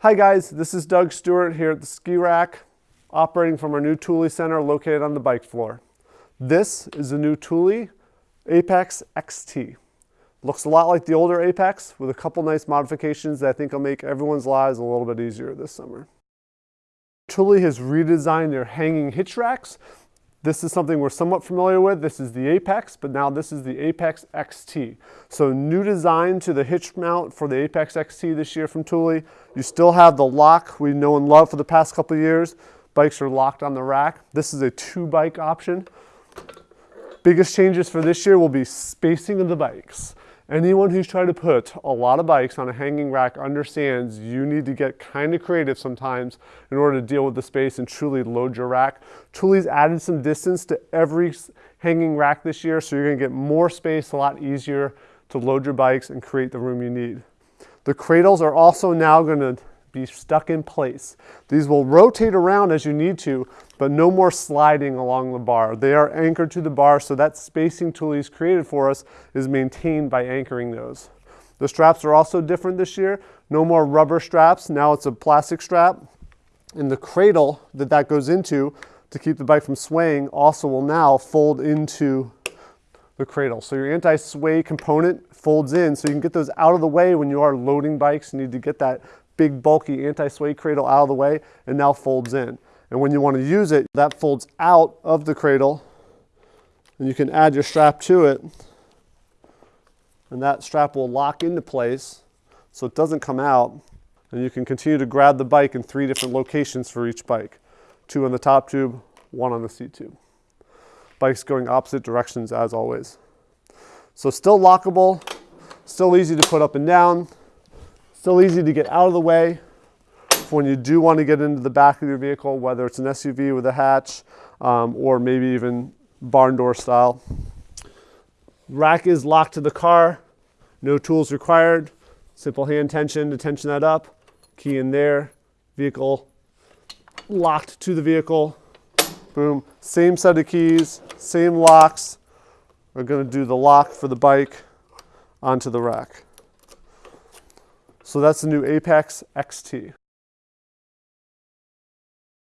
Hi guys, this is Doug Stewart here at the Ski Rack, operating from our new Thule Center located on the bike floor. This is the new Thule Apex XT. Looks a lot like the older Apex with a couple nice modifications that I think will make everyone's lives a little bit easier this summer. Thule has redesigned their hanging hitch racks this is something we're somewhat familiar with. This is the Apex, but now this is the Apex XT. So new design to the hitch mount for the Apex XT this year from Thule. You still have the lock we know and love for the past couple years. Bikes are locked on the rack. This is a two bike option. Biggest changes for this year will be spacing of the bikes. Anyone who's tried to put a lot of bikes on a hanging rack understands you need to get kind of creative sometimes in order to deal with the space and truly load your rack. Thule's added some distance to every hanging rack this year, so you're gonna get more space, a lot easier to load your bikes and create the room you need. The cradles are also now gonna be stuck in place. These will rotate around as you need to, but no more sliding along the bar. They are anchored to the bar, so that spacing tool he's created for us is maintained by anchoring those. The straps are also different this year. No more rubber straps, now it's a plastic strap. And the cradle that that goes into to keep the bike from swaying also will now fold into the cradle. So your anti-sway component folds in so you can get those out of the way when you are loading bikes. You need to get that big bulky anti-sway cradle out of the way and now folds in. And when you want to use it, that folds out of the cradle and you can add your strap to it and that strap will lock into place so it doesn't come out and you can continue to grab the bike in three different locations for each bike. Two on the top tube, one on the seat tube. Bikes going opposite directions as always. So still lockable, still easy to put up and down, Still easy to get out of the way when you do want to get into the back of your vehicle, whether it's an SUV with a hatch um, or maybe even barn door style. Rack is locked to the car, no tools required. Simple hand tension to tension that up. Key in there, vehicle locked to the vehicle. Boom, same set of keys, same locks. We're gonna do the lock for the bike onto the rack. So that's the new Apex XT.